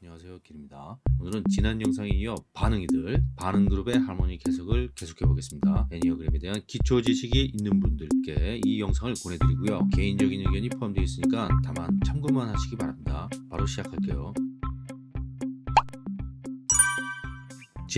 안녕하세요 길입니다. 오늘은 지난 영상에 이어 반응이들 반응그룹의 하모니 해석을 계속해 보겠습니다. 애니어그램에 대한 기초 지식이 있는 분들께 이 영상을 보내드리고요. 개인적인 의견이 포함되어 있으니까 다만 참고만 하시기 바랍니다. 바로 시작할게요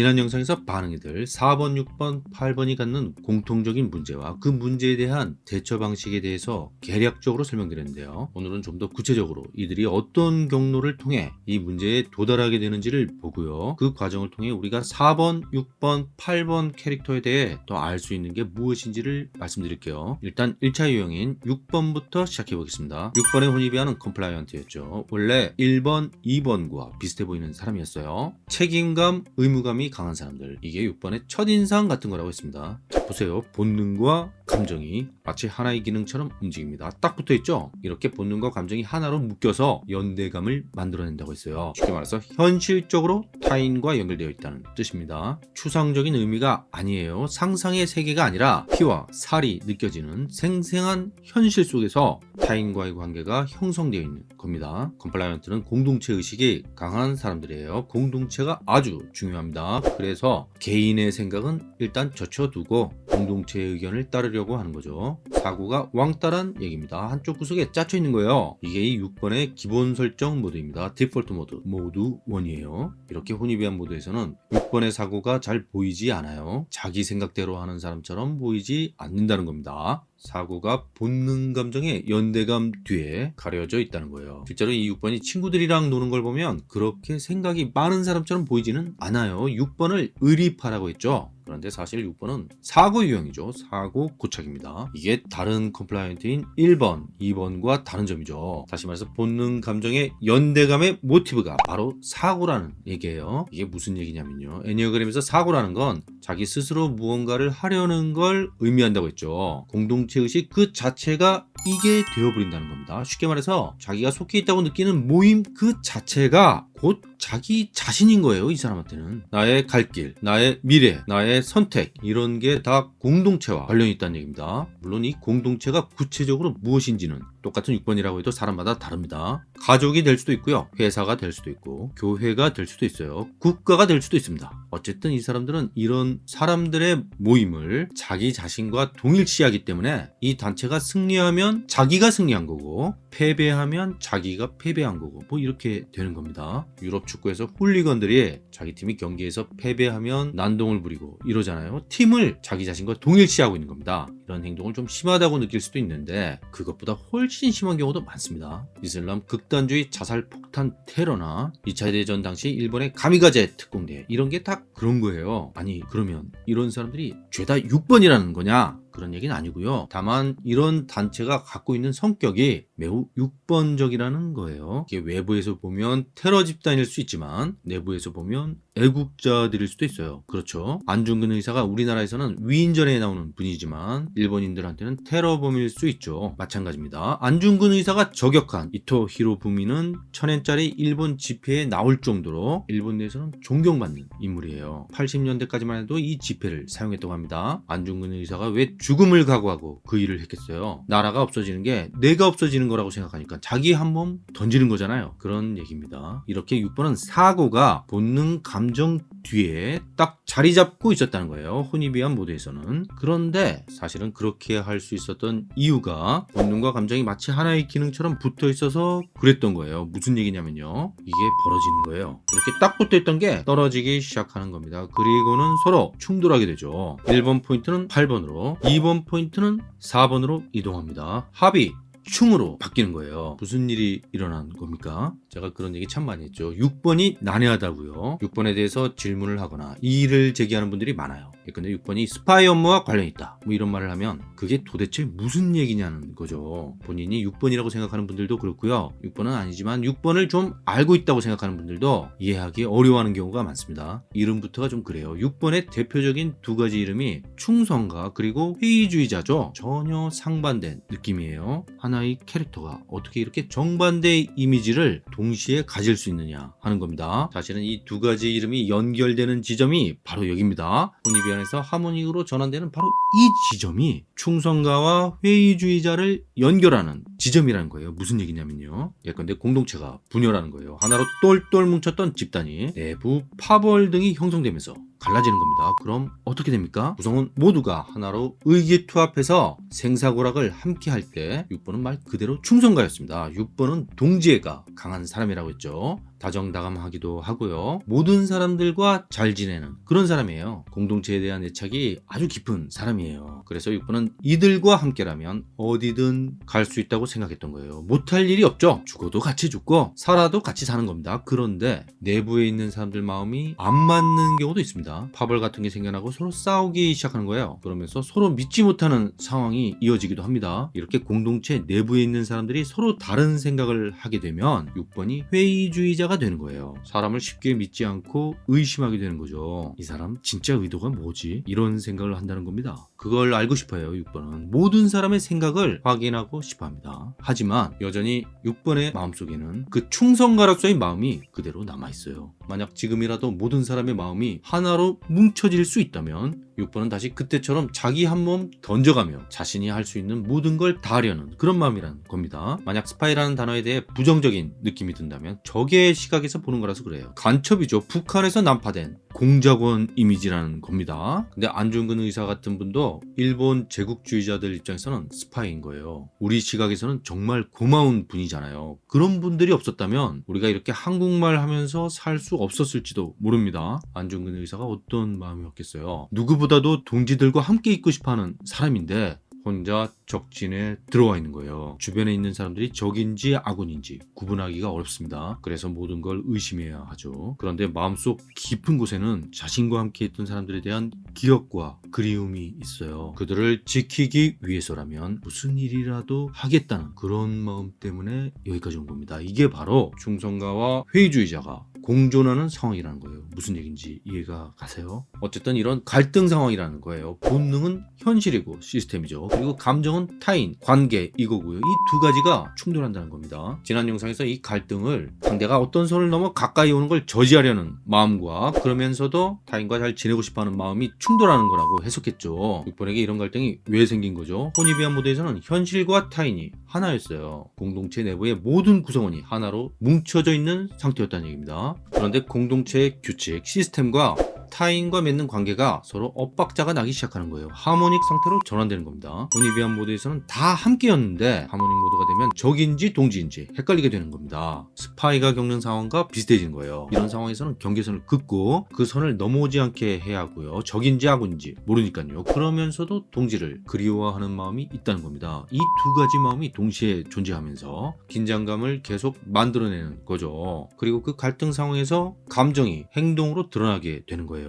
지난 영상에서 반응이 들 4번, 6번, 8번이 갖는 공통적인 문제와 그 문제에 대한 대처 방식에 대해서 개략적으로 설명드렸는데요. 오늘은 좀 더 구체적으로 이들이 어떤 경로를 통해 이 문제에 도달하게 되는지를 보고요. 그 과정을 통해 우리가 4번, 6번, 8번 캐릭터에 대해 더 알 수 있는 게 무엇인지를 말씀드릴게요. 일단 1차 유형인 6번부터 시작해 보겠습니다. 6번의 Hornevian은 compliant였죠. 원래 1번, 2번과 비슷해 보이는 사람이었어요. 책임감, 의무감 강한 사람들. 이게 6번의 첫인상 같은 거라고 했습니다. 자, 보세요. 본능과 감정이 마치 하나의 기능처럼 움직입니다. 딱 붙어있죠? 이렇게 본능과 감정이 하나로 묶여서 연대감을 만들어낸다고 했어요. 쉽게 말해서 현실적으로 타인과 연결되어 있다는 뜻입니다. 추상적인 의미가 아니에요. 상상의 세계가 아니라 피와 살이 느껴지는 생생한 현실 속에서 타인과의 관계가 형성되어 있는 겁니다. compliant는 공동체 의식이 강한 사람들이에요. 공동체가 아주 중요합니다 그래서 개인의 생각은 일단 제쳐두고 공동체의 의견을 따르려고 하는 거죠. 사고가 왕따란 얘기입니다. 한쪽 구석에 짜져 있는 거예요. 이게 이 6번의 기본 설정 모드입니다. 디폴트 모드. 모드 1이에요. 이렇게 Hornevian 모드에서는 6번의 사고가 잘 보이지 않아요. 자기 생각대로 하는 사람처럼 보이지 않는다는 겁니다 사고가 본능 감정의 연대감 뒤에 가려져 있다는 거예요. 실제로 이 6번이 친구들이랑 노는 걸 보면 그렇게 생각이 많은 사람처럼 보이지는 않아요. 6번을 의리파라고 했죠 그런데 사실 6번은 사고 유형이죠. 사고 고착입니다. 이게 다른 compliant인 1번, 2번과 다른 점이죠. 다시 말해서 본능 감정의 연대감의 모티브가 바로 사고라는 얘기예요. 이게 무슨 얘기냐면요. 애니어그램에서 사고라는 건 자기 스스로 무언가를 하려는 걸 의미한다고 했죠. 공동체 의식 그 자체가 이게 되어버린다는 겁니다. 쉽게 말해서 자기가 속해 있다고 느끼는 모임 그 자체가 곧 자기 자신인 거예요 이 사람한테는. 나의 갈 길, 나의 미래, 나의 선택 이런 게 다 공동체와 관련이 있다는 얘기입니다. 물론 이 공동체가 구체적으로 무엇인지는 똑같은 6번이라고 해도 사람마다 다릅니다. 가족이 될 수도 있고요 회사가 될 수도 있고 교회가 될 수도 있어요 국가가 될 수도 있습니다. 어쨌든 이 사람들은 이런 사람들의 모임을 자기 자신과 동일시하기 때문에 이 단체가 승리하면 자기가 승리한 거고 패배하면 자기가 패배한 거고 뭐 이렇게 되는 겁니다. 유럽 축구에서 홀리건들이 자기 팀이 경기에서 패배하면 난동을 부리고 이러잖아요. 팀을 자기 자신과 동일시하고 있는 겁니다. 이런 행동을 좀 심하다고 느낄 수도 있는데 그것보다 훨씬 심한 경우도 많습니다. 이슬람 극단주의 자살 폭탄 테러나 2차 대전 당시 일본의 가미가제 특공대 이런 게 다 그런 거예요. 아니 그러면 이런 사람들이 죄다 6번이라는 거냐 그런 얘기는 아니고요. 다만 이런 단체가 갖고 있는 성격이 매우 6번적이라는 거예요. 이게 외부에서 보면 테러 집단일 수 있지만 내부에서 보면 애국자들일 수도 있어요. 그렇죠. 안중근 의사가 우리나라에서는 위인전에 나오는 분이지만 일본인들한테는 테러범일 수 있죠. 마찬가지입니다. 안중근 의사가 저격한 이토 히로부미는 천엔짜리 일본 집회에 나올 정도로 일본 내에서는 존경받는 인물이에요. 80년대까지만 해도 이 집회를 사용했다고 합니다. 안중근 의사가 왜 죽음을 각오하고 그 일을 했겠어요. 나라가 없어지는 게 내가 없어지는 거라고 생각하니까 자기 한 몸 던지는 거잖아요. 그런 얘기입니다. 이렇게 6번은 사고가 본능 감정 뒤에 딱 자리 잡고 있었다는 거예요. 혼입이한 모드에서는. 그런데 사실은 그렇게 할 수 있었던 이유가 본능과 감정이 마치 하나의 기능처럼 붙어 있어서 그랬던 거예요. 무슨 얘기냐면요. 이게 벌어지는 거예요. 이렇게 딱 붙어 있던 게 떨어지기 시작하는 겁니다. 그리고는 서로 충돌하게 되죠. 1번 포인트는 8번으로 2번 포인트는 4번으로 이동합니다. 합의 충으로 바뀌는 거예요. 무슨 일이 일어난 겁니까? 제가 그런 얘기 참 많이 했죠. 6번이 난해하다고요. 6번에 대해서 질문을 하거나 이의를 제기하는 분들이 많아요 근데 6번이 스파이 업무와 관련이 있다. 뭐 이런 말을 하면 그게 도대체 무슨 얘기냐는 거죠. 본인이 6번이라고 생각하는 분들도 그렇고요. 6번은 아니지만 6번을 좀 알고 있다고 생각하는 분들도 이해하기 어려워하는 경우가 많습니다. 이름부터가 좀 그래요. 6번의 대표적인 두 가지 이름이 충성가 그리고 회의주의자죠. 전혀 상반된 느낌이에요. 하나의 캐릭터가 어떻게 이렇게 정반대의 이미지를 동시에 가질 수 있느냐 하는 겁니다. 사실은 이 두 가지 이름이 연결되는 지점이 바로 여기입니다. 혼입이하는 집단에서 하모닉으로 전환되는 바로 이 지점이 충성가와 회의주의자를 연결하는 지점이라는 거예요. 무슨 얘기냐면요. 예컨대 공동체가 분열하는 거예요. 하나로 똘똘 뭉쳤던 집단이 내부 파벌 등이 형성되면서 갈라지는 겁니다. 그럼 어떻게 됩니까? 구성원 모두가 하나로 의기투합해서 생사고락을 함께 할 때 6번은 말 그대로 충성가였습니다. 6번은 동지애가 강한 사람이라고 했죠. 다정다감하기도 하고요. 모든 사람들과 잘 지내는 그런 사람이에요. 공동체에 대한 애착이 아주 깊은 사람이에요. 그래서 6번은 이들과 함께라면 어디든 갈 수 있다고 생각했던 거예요. 못할 일이 없죠. 죽어도 같이 죽고 살아도 같이 사는 겁니다. 그런데 내부에 있는 사람들 마음이 안 맞는 경우도 있습니다. 파벌 같은 게 생겨나고 서로 싸우기 시작하는 거예요. 그러면서 서로 믿지 못하는 상황이 이어지기도 합니다. 이렇게 공동체 내부에 있는 사람들이 서로 다른 생각을 하게 되면 6번이 회의주의자 가 되는 거예요. 사람을 쉽게 믿지 않고 의심하게 되는 거죠. 이 사람 진짜 의도가 뭐지? 이런 생각을 한다는 겁니다. 그걸 알고 싶어요. 6번은 모든 사람의 생각을 확인하고 싶어 합니다. 하지만 여전히 6번의 마음속에는 그 충성가락서의 마음이 그대로 남아있어요. 만약 지금이라도 모든 사람의 마음이 하나로 뭉쳐질 수 있다면 6번은 다시 그때처럼 자기 한 몸 던져가며 자신이 할 수 있는 모든 걸 다 하려는 그런 마음이라는 겁니다. 만약 스파이라는 단어에 대해 부정적인 느낌이 든다면 적의 시각에서 보는 거라서 그래요. 간첩이죠. 북한에서 남파된 공작원 이미지라는 겁니다. 근데 안중근 의사 같은 분도 일본 제국주의자들 입장에서는 스파이인 거예요. 우리 시각에서는 정말 고마운 분이잖아요. 그런 분들이 없었다면 우리가 이렇게 한국말 하면서 살 수 없었을지도 모릅니다. 안중근 의사가 어떤 마음이었겠어요. 누구보다도 동지들과 함께 있고 싶어하는 사람인데 혼자 적진에 들어와 있는 거예요. 주변에 있는 사람들이 적인지 아군인지 구분하기가 어렵습니다. 그래서 모든 걸 의심해야 하죠. 그런데 마음속 깊은 곳에는 자신과 함께 있던 사람들에 대한 기억과 그리움이 있어요. 그들을 지키기 위해서라면 무슨 일이라도 하겠다는 그런 마음 때문에 여기까지 온 겁니다. 이게 바로 충성가와 회의주의자가 공존하는 상황이라는 거예요. 무슨 얘기인지 이해가 가세요? 어쨌든 이런 갈등 상황이라는 거예요. 본능은 현실이고 시스템이죠. 그리고 감정은 타인, 관계 이거고요. 이 두 가지가 충돌한다는 겁니다. 지난 영상에서 이 갈등을 상대가 어떤 선을 넘어 가까이 오는 걸 저지하려는 마음과 그러면서도 타인과 잘 지내고 싶어하는 마음이 충돌하는 거라고 해석했죠. 6번에게 이런 갈등이 왜 생긴 거죠? Hornevian 모드에서는 현실과 타인이 하나였어요. 공동체 내부의 모든 구성원이 하나로 뭉쳐져 있는 상태였다는 얘기입니다. 그런데 공동체의 규칙, 시스템과 타인과 맺는 관계가 서로 엇박자가 나기 시작하는 거예요. harmonic 상태로 전환되는 겁니다. Hornevian 모드에서는 다 함께였는데 harmonic 모드가 되면 적인지 동지인지 헷갈리게 되는 겁니다. 스파이가 겪는 상황과 비슷해지는 거예요. 이런 상황에서는 경계선을 긋고 그 선을 넘어오지 않게 해야 하고요. 적인지 아군인지 모르니까요. 그러면서도 동지를 그리워하는 마음이 있다는 겁니다. 이 두 가지 마음이 동시에 존재하면서 긴장감을 계속 만들어내는 거죠. 그리고 그 갈등 상황에서 감정이 행동으로 드러나게 되는 거예요.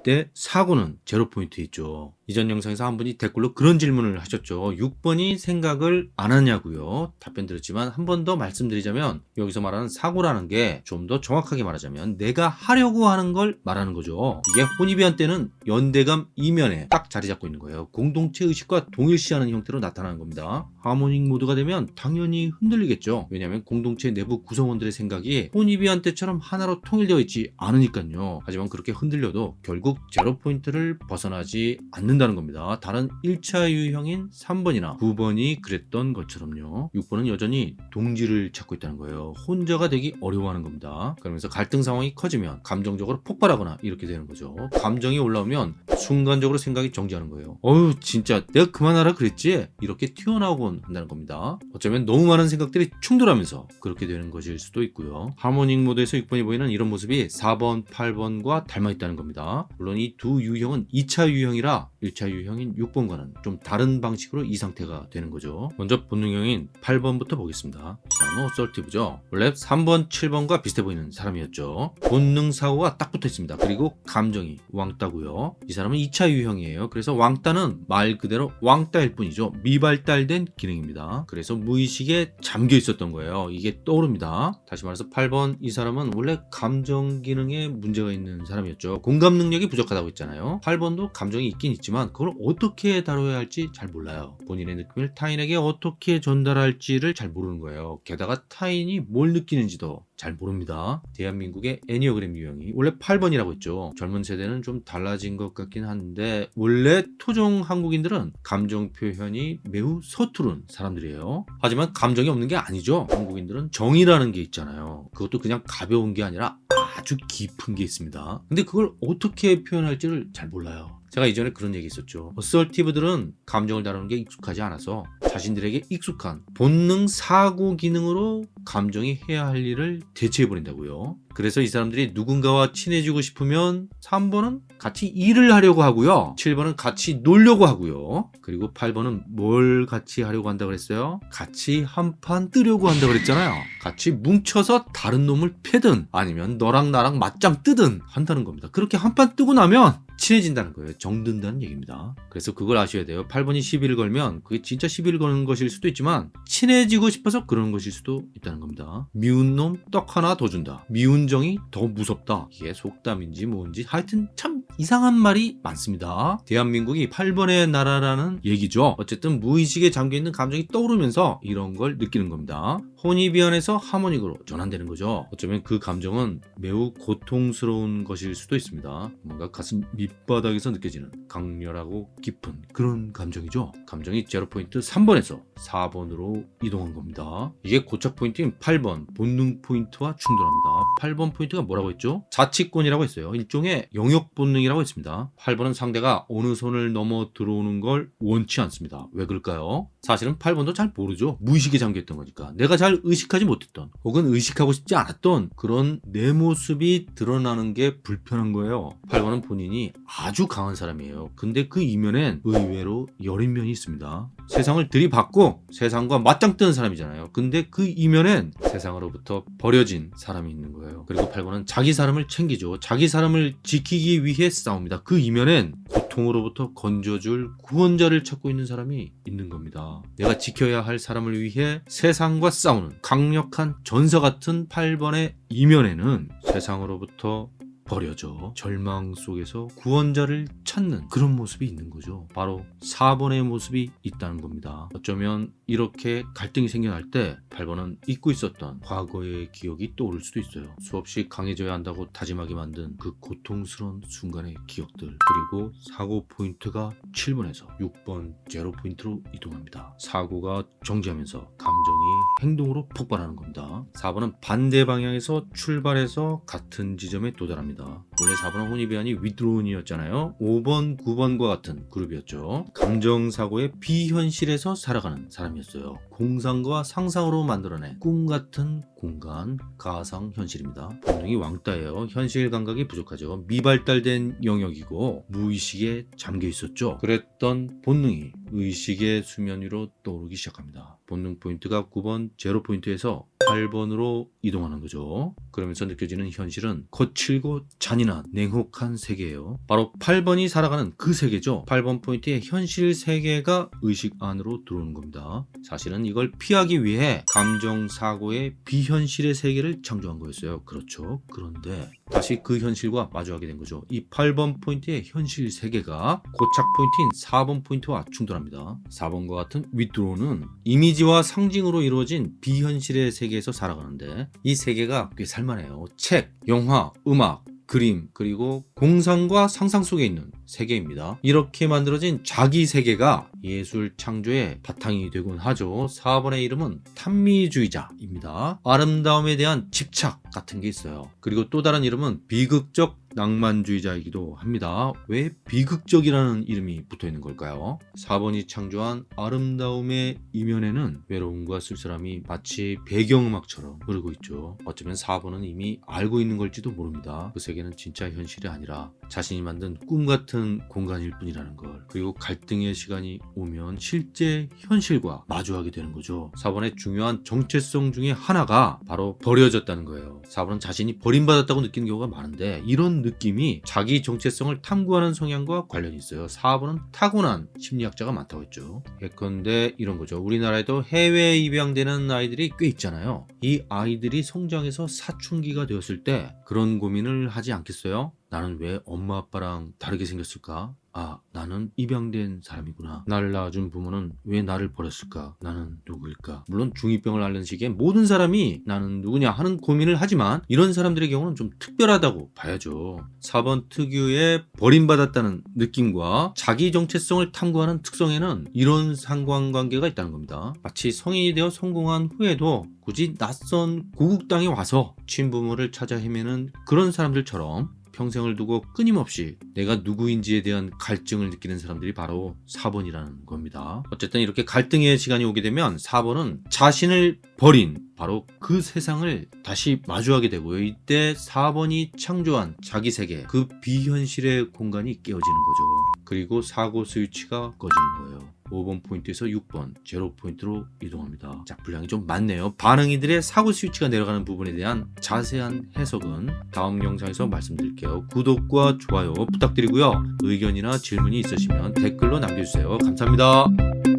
이때 사고는 제로 포인트 있죠. 이전 영상에서 한 분이 댓글로 그런 질문을 하셨죠. 6번이 생각을 안 하냐고요. 답변 드렸지만 한 번 더 말씀드리자면 여기서 말하는 사고라는 게 좀 더 정확하게 말하자면 내가 하려고 하는 걸 말하는 거죠. 이게 혼입이한 때는 연대감 이면에 딱 자리 잡고 있는 거예요. 공동체 의식과 동일시하는 형태로 나타나는 겁니다. 하모닉 모드가 되면 당연히 흔들리겠죠. 왜냐하면 공동체 내부 구성원들의 생각이 혼입이한 때처럼 하나로 통일되어 있지 않으니까요. 하지만 그렇게 흔들려도 결국 제로 포인트를 벗어나지 않는 된다는 겁니다. 다른 1차 유형인 3번이나 9번이 그랬던 것처럼요. 6번은 여전히 동지를 찾고 있다는 거예요. 혼자가 되기 어려워하는 겁니다. 그러면서 갈등 상황이 커지면 감정적으로 폭발하거나 이렇게 되는 거죠. 감정이 올라오면 순간적으로 생각이 정지하는 거예요. 어휴 진짜 내가 그만하라 그랬지? 이렇게 튀어나오곤 한다는 겁니다. 어쩌면 너무 많은 생각들이 충돌하면서 그렇게 되는 것일 수도 있고요. 하모닉 모드에서 6번이 보이는 이런 모습이 4번, 8번과 닮아 있다는 겁니다. 물론 이 두 유형은 2차 유형이라 1차 유형인 6번과는 좀 다른 방식으로 이 상태가 되는 거죠. 먼저 본능형인 8번부터 보겠습니다. 이 사람은 assertive죠. 원래 3번, 7번과 비슷해 보이는 사람이었죠. 본능 사고가 딱 붙어 있습니다. 그리고 감정이 왕따고요. 이 사람은 2차 유형이에요. 그래서 왕따는 말 그대로 왕따일 뿐이죠. 미발달된 기능입니다. 그래서 무의식에 잠겨 있었던 거예요. 이게 떠오릅니다. 다시 말해서 8번 이 사람은 원래 감정 기능에 문제가 있는 사람이었죠. 공감 능력이 부족하다고 했잖아요. 8번도 감정이 있긴 있지만 그걸 어떻게 다뤄야 할지 잘 몰라요. 본인의 느낌을 타인에게 어떻게 전달할지를 잘 모르는 거예요. 게다가 타인이 뭘 느끼는지도 잘 모릅니다. 대한민국의 애니어그램 유형이 원래 8번이라고 했죠. 젊은 세대는 좀 달라진 것 같긴 한데 원래 토종 한국인들은 감정 표현이 매우 서투른 사람들이에요. 하지만 감정이 없는 게 아니죠. 한국인들은 정이라는 게 있잖아요. 그것도 그냥 가벼운 게 아니라 아주 깊은 게 있습니다. 근데 그걸 어떻게 표현할지를 잘 몰라요. 제가 이전에 그런 얘기 있었죠. assertive들은 감정을 다루는 게 익숙하지 않아서 자신들에게 익숙한 본능 사고 기능으로 감정이 해야 할 일을 대체해버린다고요. 그래서 이 사람들이 누군가와 친해지고 싶으면 3번은 같이 일을 하려고 하고요. 7번은 같이 놀려고 하고요. 그리고 8번은 뭘 같이 하려고 한다고 그랬어요? 같이 한판 뜨려고 한다고 그랬잖아요. 같이 뭉쳐서 다른 놈을 패든 아니면 너랑 나랑 맞짱 뜨든 한다는 겁니다. 그렇게 한판 뜨고 나면 친해진다는 거예요. 정든다는 얘기입니다. 그래서 그걸 아셔야 돼요. 8번이 시비를 걸면 그게 진짜 시비를 거는 것일 수도 있지만 친해지고 싶어서 그러는 것일 수도 있다는 겁니다. 미운 놈 떡 하나 더 준다. 미운 정이 더 무섭다. 이게 속담인지 뭔지 하여튼 참 이상한 말이 많습니다. 대한민국이 8번의 나라라는 얘기죠. 어쨌든 무의식에 잠겨있는 감정이 떠오르면서 이런 걸 느끼는 겁니다. 혼이 비안에서 하모닉으로 전환되는 거죠. 어쩌면 그 감정은 매우 고통스러운 것일 수도 있습니다. 뭔가 가슴 밑 바닥에서 느껴지는 강렬하고 깊은 그런 감정이죠. 감정이 제로 포인트 3번에서 4번으로 이동한 겁니다. 이게 고착 포인트인 8번 본능 포인트와 충돌합니다. 8번 포인트가 뭐라고 했죠? 자치권이라고 했어요. 일종의 영역 본능이라고 했습니다. 8번은 상대가 어느 선을 넘어 들어오는 걸 원치 않습니다. 왜 그럴까요? 사실은 8번도 잘 모르죠. 무의식에 잠겨있던 거니까. 내가 잘 의식하지 못했던 혹은 의식하고 싶지 않았던 그런 내 모습이 드러나는 게 불편한 거예요. 8번은 본인이 아주 강한 사람이에요. 근데 그 이면엔 의외로 여린 면이 있습니다. 세상을 들이받고 세상과 맞짱 뜨는 사람이잖아요. 근데 그 이면엔 세상으로부터 버려진 사람이 있는 거예요. 그리고 8번은 자기 사람을 챙기죠. 자기 사람을 지키기 위해 싸웁니다. 그 이면엔 고통으로부터 건져줄 구원자를 찾고 있는 사람이 있는 겁니다. 내가 지켜야 할 사람을 위해 세상과 싸우는 강력한 전사 같은 8번의 이면에는 세상으로부터 버려져 절망 속에서 구원자를 찾는 그런 모습이 있는 거죠. 바로 4번의 모습이 있다는 겁니다. 어쩌면 이렇게 갈등이 생겨날 때 8번은 잊고 있었던 과거의 기억이 떠오를 수도 있어요. 수없이 강해져야 한다고 다짐하게 만든 그 고통스러운 순간의 기억들 그리고 사고 포인트가 7번에서 6번 제로 포인트로 이동합니다. 사고가 정지하면서 감정이 행동으로 폭발하는 겁니다. 4번은 반대 방향에서 출발해서 같은 지점에 도달합니다. 원래 4번은 Hornevian이 withdrawn이었잖아요. 5번, 9번과 같은 그룹이었죠. 감정사고의 비현실에서 살아가는 사람이었어요. 공상과 상상으로 만들어낸 꿈 같은 공간, 가상, 현실입니다. 본능이 왕따예요. 현실 감각이 부족하죠. 미발달된 영역이고 무의식에 잠겨 있었죠. 그랬던 본능이 의식의 수면 위로 떠오르기 시작합니다. 본능 포인트가 9번 제로 포인트에서 8번으로 이동하는 거죠. 그러면서 느껴지는 현실은 거칠고 잔인한 냉혹한 세계예요. 바로 8번이 살아가는 그 세계죠. 8번 포인트의 현실 세계가 의식 안으로 들어오는 겁니다. 사실은 이걸 피하기 위해 감정 사고의 비현실의 세계를 창조한 거였어요. 그렇죠. 그런데 다시 그 현실과 마주하게 된 거죠. 이 8번 포인트의 현실 세계가 고착 포인트인 4번 포인트와 충돌합니다. 4번과 같은 withdrawn은 이미지와 상징으로 이루어진 비현실의 세계에서 살아가는데 이 세계가 꽤 살만해요. 책, 영화, 음악, 그림 그리고 공상과 상상 속에 있는 세계입니다. 이렇게 만들어진 자기 세계가 예술 창조의 바탕이 되곤 하죠. 4번의 이름은 탐미주의자입니다. 아름다움에 대한 집착 같은 게 있어요. 그리고 또 다른 이름은 비극적 낭만주의자이기도 합니다. 왜 비극적이라는 이름이 붙어 있는 걸까요? 4번이 창조한 아름다움의 이면에는 외로움과 쓸쓸함이 마치 배경음악처럼 흐르고 있죠. 어쩌면 4번은 이미 알고 있는 걸지도 모릅니다. 그 세계는 진짜 현실이 아니라 자신이 만든 꿈 같은 공간일 뿐이라는 걸. 그리고 갈등의 시간이 오면 실제 현실과 마주하게 되는 거죠. 4번의 중요한 정체성 중에 하나가 바로 버려졌다는 거예요. 4번은 자신이 버림받았다고 느끼는 경우가 많은데 이런 느낌이 자기 정체성을 탐구하는 성향과 관련이 있어요. 4번은 타고난 심리학자가 많다고 했죠. 예컨대 이런 거죠. 우리나라에도 해외 입양되는 아이들이 꽤 있잖아요. 이 아이들이 성장해서 사춘기가 되었을 때 그런 고민을 하지 않겠어요? 나는 왜 엄마 아빠랑 다르게 생겼을까? 아 나는 입양된 사람이구나. 나를 낳아준 부모는 왜 나를 버렸을까? 나는 누구일까? 물론 중2병을 앓는 시기에 모든 사람이 나는 누구냐 하는 고민을 하지만 이런 사람들의 경우는 좀 특별하다고 봐야죠. 4번 특유의 버림받았다는 느낌과 자기 정체성을 탐구하는 특성에는 이런 상관관계가 있다는 겁니다. 마치 성인이 되어 성공한 후에도 굳이 낯선 고국 땅에 와서 친부모를 찾아 헤매는 그런 사람들처럼 평생을 두고 끊임없이 내가 누구인지에 대한 갈증을 느끼는 사람들이 바로 4번이라는 겁니다. 어쨌든 이렇게 갈등의 시간이 오게 되면 4번은 자신을 버린 바로 그 세상을 다시 마주하게 되고요. 이때 4번이 창조한 자기 세계, 그 비현실의 공간이 깨어지는 거죠. 그리고 사고 스위치가 꺼지는 거예요. 5번 포인트에서 6번 제로 포인트로 이동합니다. 자 분량이 좀 많네요. 반응이들의 사고 스위치가 내려가는 부분에 대한 자세한 해석은 다음 영상에서 말씀드릴게요. 구독과 좋아요 부탁드리고요. 의견이나 질문이 있으시면 댓글로 남겨주세요. 감사합니다.